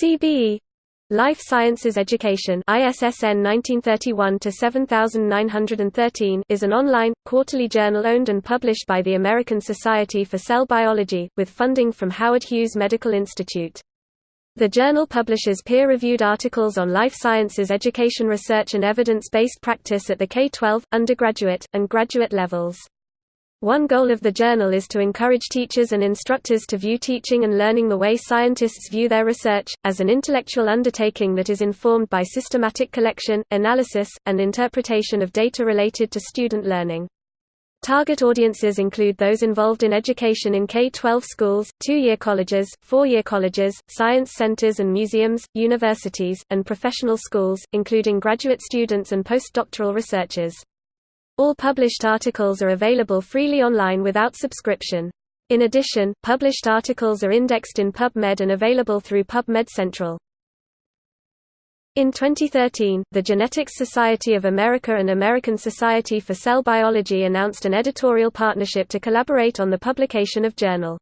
CBE Life Sciences Education ISSN 1931-7913 is an online, quarterly journal owned and published by the American Society for Cell Biology, with funding from Howard Hughes Medical Institute. The journal publishes peer-reviewed articles on life sciences education research and evidence-based practice at the K-12, undergraduate, and graduate levels. One goal of the journal is to encourage teachers and instructors to view teaching and learning the way scientists view their research, as an intellectual undertaking that is informed by systematic collection, analysis, and interpretation of data related to student learning. Target audiences include those involved in education in K-12 schools, two-year colleges, four-year colleges, science centers and museums, universities, and professional schools, including graduate students and postdoctoral researchers. All published articles are available freely online without subscription. In addition, published articles are indexed in PubMed and available through PubMed Central. In 2013, the Genetics Society of America and American Society for Cell Biology announced an editorial partnership to collaborate on the publication of Journal.